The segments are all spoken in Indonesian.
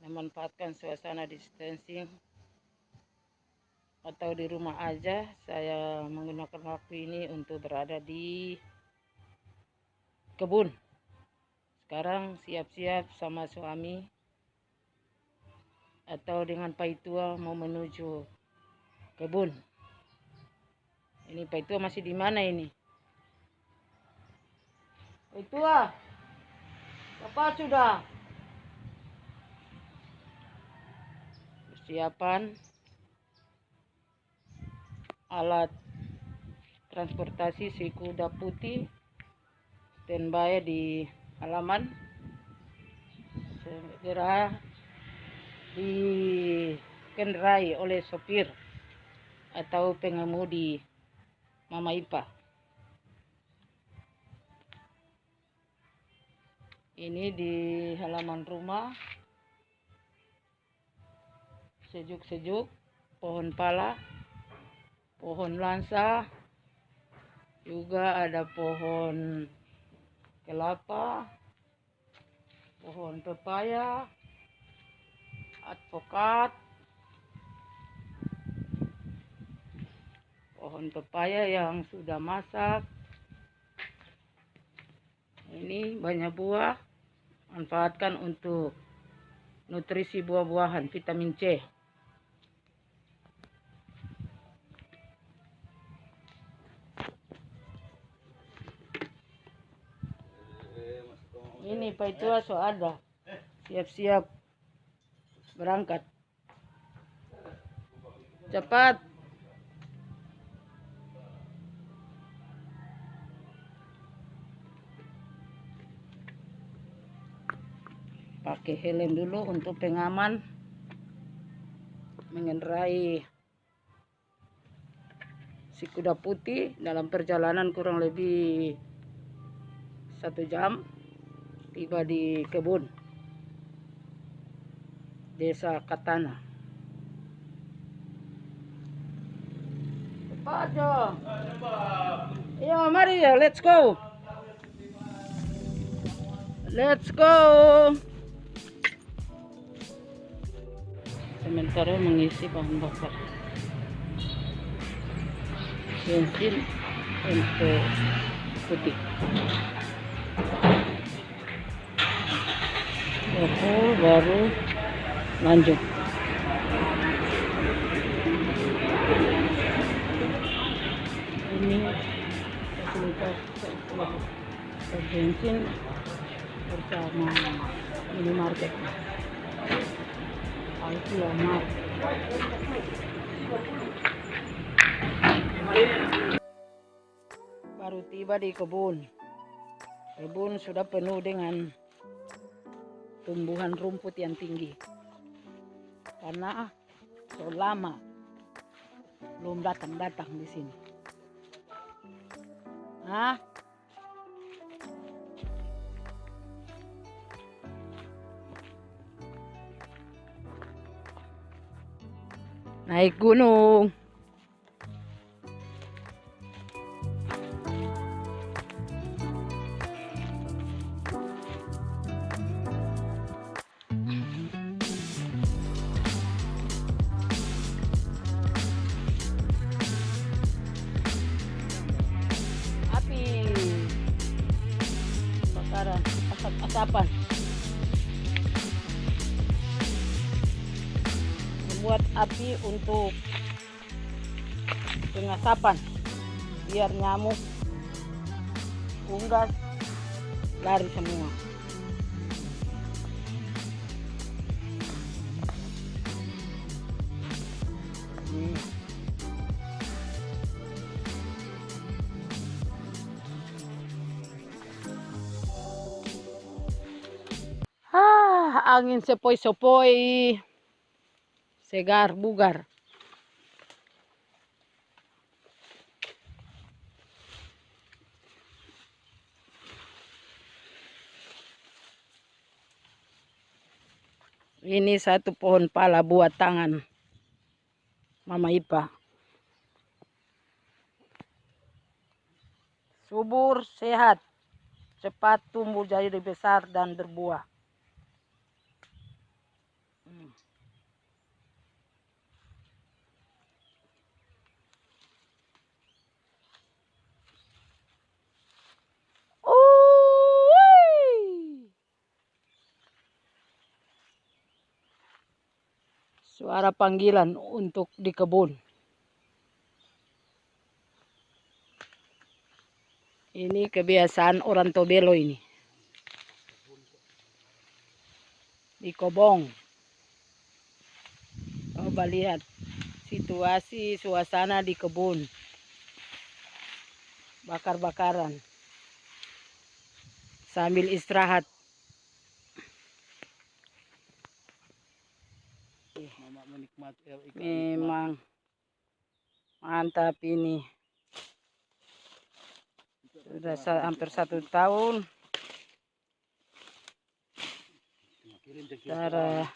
memanfaatkan suasana distancing atau di rumah aja. Saya menggunakan waktu ini untuk berada di kebun. Sekarang siap-siap sama suami atau dengan paitua mau menuju kebun. Ini paitua masih di mana ini? Paitua apa sudah persiapan alat transportasi si kuda putih standby di halaman segera dikendarai oleh sopir atau pengemudi Mama Ipa. Ini di halaman rumah. Sejuk-sejuk, pohon pala. Pohon lansa. Juga ada pohon kelapa. Pohon pepaya. Advokat. Pohon pepaya yang sudah masak. Ini banyak buah manfaatkan untuk nutrisi buah-buahan vitamin C. Ini Pak itu so ada. Siap-siap berangkat. Cepat pakai helm dulu untuk pengaman. Mengendarai si kuda putih dalam perjalanan kurang lebih satu jam tiba di kebun desa Katana. Cepat iya mari ya let's go. Let's go sementara mengisi bahan bakar. Bensin untuk putih. Aku baru lanjut. Ini bensin bersama minimarket Baru tiba di kebun kebun sudah penuh dengan tumbuhan rumput yang tinggi karena selama belum datang-datang di sini. Hah? Naik gunung. kebakaran asap-asapan membuat api untuk pengasapan biar nyamuk unggas lari semua. Angin sepoi-sepoi segar bugar. Ini satu pohon pala buat tangan Mama Ipa subur sehat cepat tumbuh jadi besar dan berbuah Suara panggilan untuk di kebun. Ini kebiasaan orang Tobelo ini. Di Kobong. Coba lihat situasi suasana di kebun. Bakar-bakaran. Sambil istirahat. Memang mantap ini. Sudah hampir satu tahun. Cara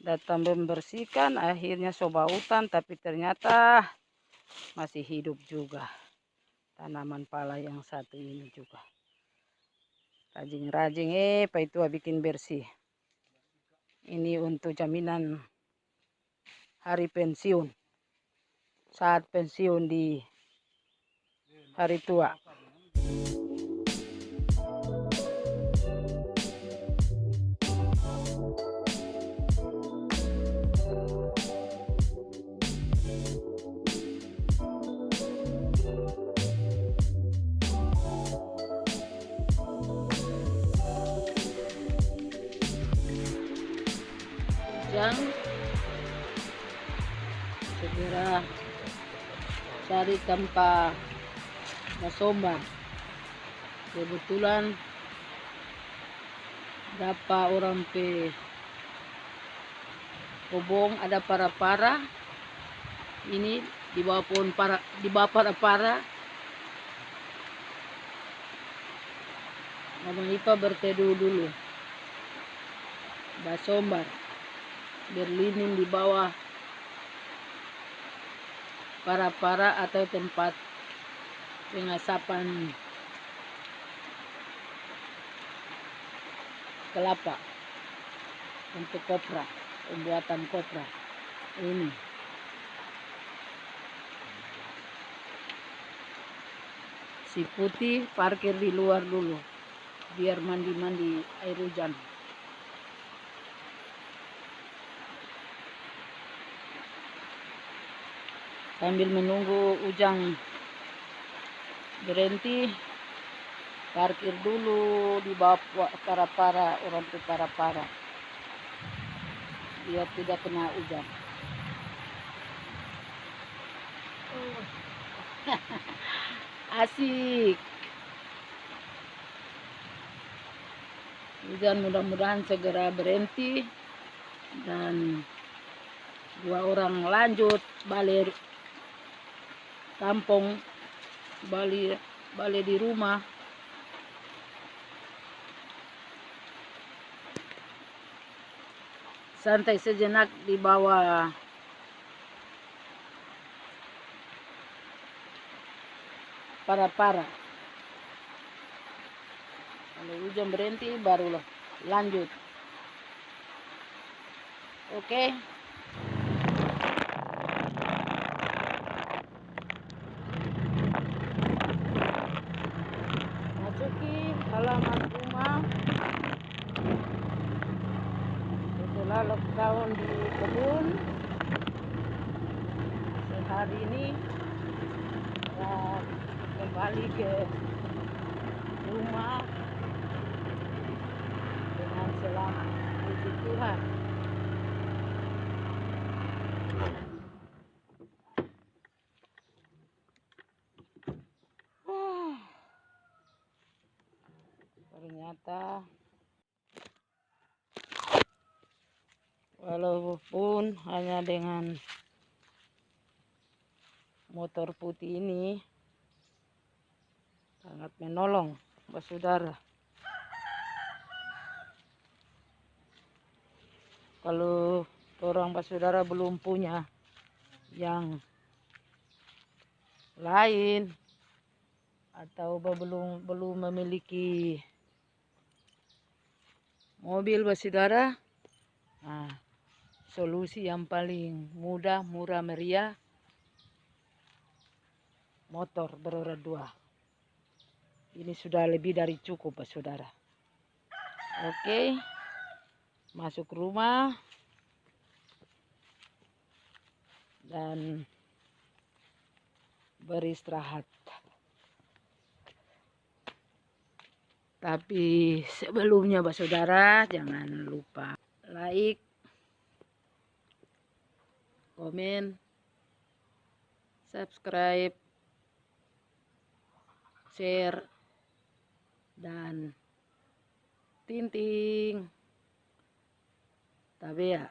datang membersihkan, akhirnya coba hutan, tapi ternyata masih hidup juga. Tanaman pala yang satu ini juga. Rajin-rajin, eh, Pak itu bikin bersih. Ini untuk jaminan hari pensiun. Saat pensiun di hari tua. Segera cari tempat masomba kebetulan dapat orang pe kobong ada para-para. Ini di bawah pohon para di bawah para-para. Mama Ipa berteduh dulu. Basombar berlindung di bawah para-para atau tempat pengasapan kelapa untuk kopra pembuatan kopra ini. Si putih parkir di luar dulu biar mandi-mandi air hujan sambil menunggu ujang berhenti parkir dulu di bawah para-para orang tua para-para. Biar tidak kena hujan. Asik. Hujan mudah-mudahan segera berhenti dan dua orang lanjut balik kampung balik balik di rumah. Santai sejenak di bawah. Para-para. Kalau hujan berhenti barulah lanjut. Oke. okay. halaman rumah setelah lockdown di kebun. Sehari ini ya, kembali ke rumah dengan selamat puji Tuhan. Ternyata hanya dengan motor putih ini sangat menolong saudara kalau orang saudara belum punya yang lain atau belum belum memiliki mobil bersaudara nah, solusi yang paling mudah murah meriah motor beroda dua. Ini sudah lebih dari cukup saudara. Oke masuk rumah. Dan beristirahat. Tapi sebelumnya Pak Saudara jangan lupa like, komen, subscribe, share, dan tinting. Tapi ya